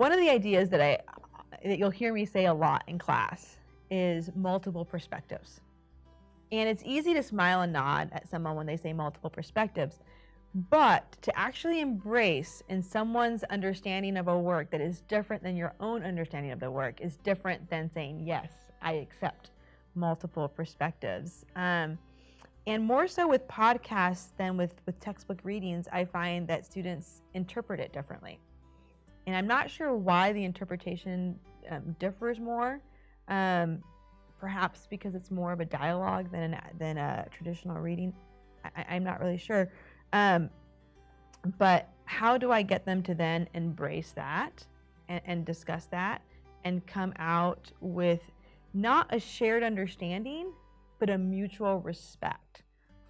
one of the ideas that I that you'll hear me say a lot in class is multiple perspectives. And it's easy to smile and nod at someone when they say multiple perspectives, but to actually embrace in someone's understanding of a work that is different than your own understanding of the work is different than saying, yes, I accept multiple perspectives. Um, and more so with podcasts than with, with textbook readings, I find that students interpret it differently. And I'm not sure why the interpretation um, differs more. Um, perhaps because it's more of a dialogue than, an, than a traditional reading. I, am not really sure. Um, but how do I get them to then embrace that and, and discuss that and come out with not a shared understanding, but a mutual respect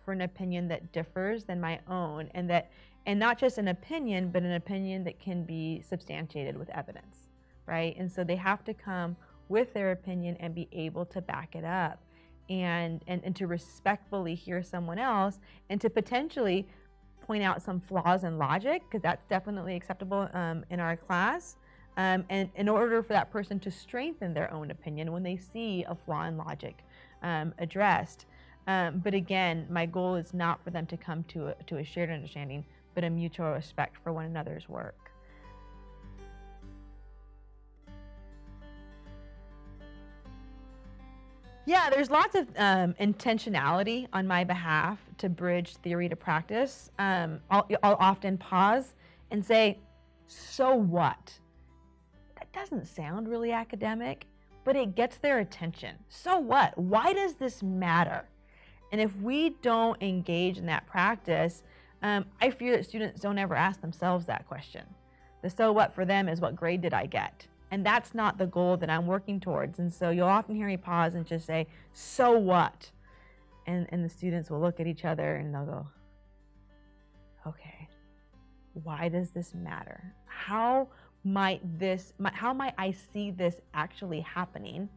for an opinion that differs than my own and that and not just an opinion, but an opinion that can be substantiated with evidence, right? And so they have to come with their opinion and be able to back it up and, and, and to respectfully hear someone else and to potentially point out some flaws in logic, because that's definitely acceptable um, in our class. Um, and in order for that person to strengthen their own opinion when they see a flaw in logic um, addressed. Um, but again, my goal is not for them to come to a, to a shared understanding, but a mutual respect for one another's work. Yeah, there's lots of um, intentionality on my behalf to bridge theory to practice. Um, I'll, I'll often pause and say, so what? That doesn't sound really academic, but it gets their attention. So what? Why does this matter? And if we don't engage in that practice, um, I fear that students don't ever ask themselves that question. The so what for them is what grade did I get? And that's not the goal that I'm working towards. And so you'll often hear me pause and just say, so what? And, and the students will look at each other and they'll go, okay, why does this matter? How might this, how might I see this actually happening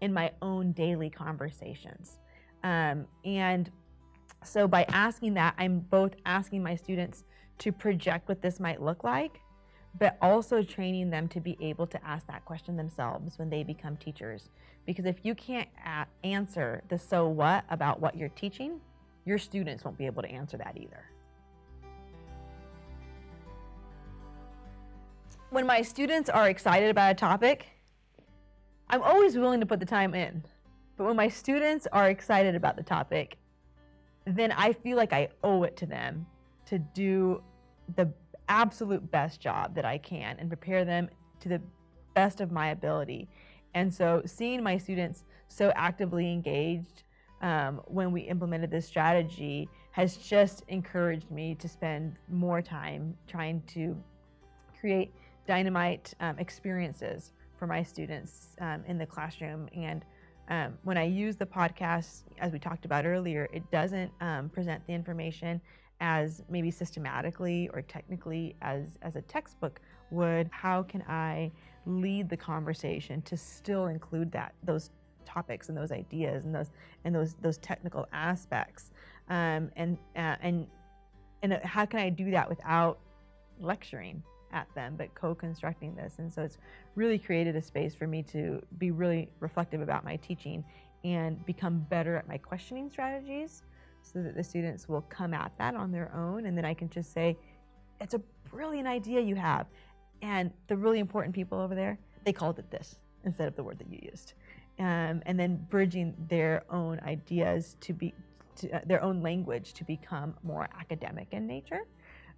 in my own daily conversations? Um, and so by asking that, I'm both asking my students to project what this might look like, but also training them to be able to ask that question themselves when they become teachers. Because if you can't answer the so what about what you're teaching, your students won't be able to answer that either. When my students are excited about a topic, I'm always willing to put the time in. But when my students are excited about the topic, then I feel like I owe it to them to do the absolute best job that I can and prepare them to the best of my ability. And so seeing my students so actively engaged um, when we implemented this strategy has just encouraged me to spend more time trying to create dynamite um, experiences for my students um, in the classroom and um, when I use the podcast, as we talked about earlier, it doesn't um, present the information as maybe systematically or technically as, as a textbook would. How can I lead the conversation to still include that, those topics and those ideas and those, and those, those technical aspects? Um, and, uh, and, and how can I do that without lecturing? At them, but co-constructing this. And so it's really created a space for me to be really reflective about my teaching and become better at my questioning strategies so that the students will come at that on their own. And then I can just say, it's a brilliant idea you have. And the really important people over there, they called it this instead of the word that you used. Um, and then bridging their own ideas to be, to, uh, their own language to become more academic in nature.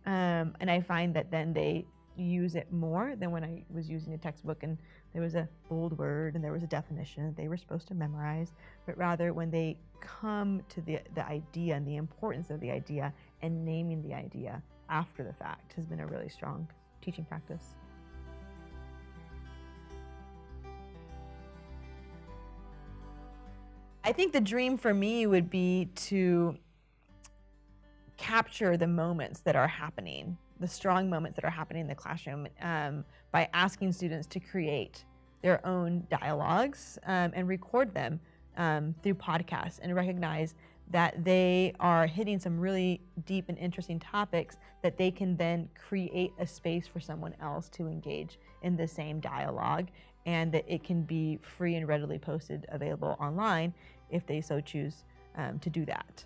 Um, and I find that then they use it more than when I was using a textbook and there was a bold word and there was a definition that they were supposed to memorize, but rather when they come to the, the idea and the importance of the idea and naming the idea after the fact has been a really strong teaching practice. I think the dream for me would be to capture the moments that are happening the strong moments that are happening in the classroom um, by asking students to create their own dialogues um, and record them um, through podcasts and recognize that they are hitting some really deep and interesting topics that they can then create a space for someone else to engage in the same dialogue and that it can be free and readily posted available online if they so choose um, to do that.